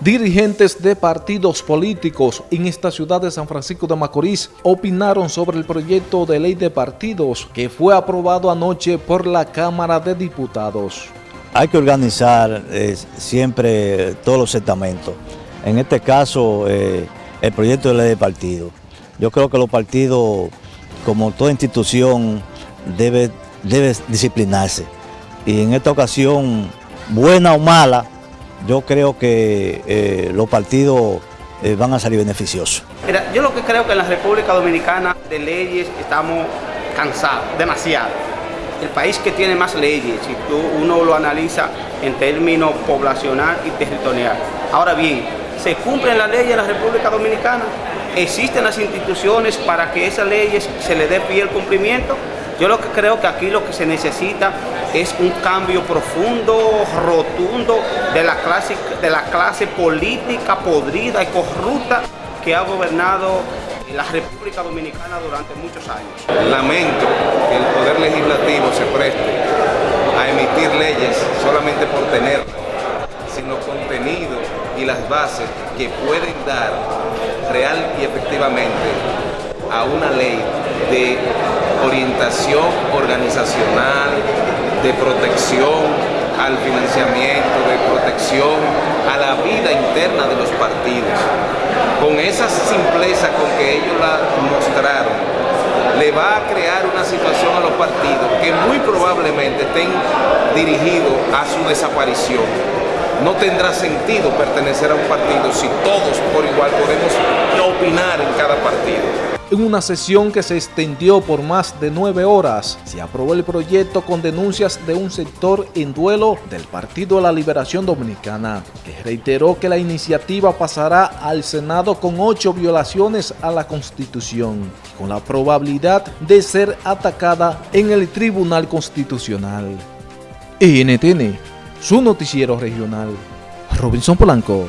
Dirigentes de partidos políticos en esta ciudad de San Francisco de Macorís opinaron sobre el proyecto de ley de partidos que fue aprobado anoche por la Cámara de Diputados. Hay que organizar eh, siempre todos los estamentos. En este caso, eh, el proyecto de ley de partidos. Yo creo que los partidos, como toda institución, debe, debe disciplinarse. Y en esta ocasión, buena o mala, yo creo que eh, los partidos eh, van a salir beneficiosos. Mira, yo lo que creo que en la República Dominicana de leyes estamos cansados, demasiado. El país que tiene más leyes, si tú, uno lo analiza en términos poblacional y territorial. Ahora bien, ¿se cumplen las leyes en la República Dominicana? ¿Existen las instituciones para que esas leyes se le dé pie el cumplimiento? Yo lo que creo que aquí lo que se necesita es un cambio profundo, rotundo de la clase, de la clase política podrida y corrupta que ha gobernado la República Dominicana durante muchos años. Lamento que el Poder Legislativo se preste a emitir leyes solamente por tenerlas, sin los contenidos y las bases que pueden dar real y efectivamente a una ley de orientación organizacional, de protección al financiamiento, de protección a la vida interna de los partidos. Con esa simpleza con que ellos la mostraron, le va a crear una situación a los partidos que muy probablemente estén dirigidos a su desaparición. No tendrá sentido pertenecer a un partido si todos por igual podemos opinar en cada partido. En una sesión que se extendió por más de nueve horas, se aprobó el proyecto con denuncias de un sector en duelo del Partido de la Liberación Dominicana, que reiteró que la iniciativa pasará al Senado con ocho violaciones a la Constitución, con la probabilidad de ser atacada en el Tribunal Constitucional. NTN, su noticiero regional. Robinson Polanco.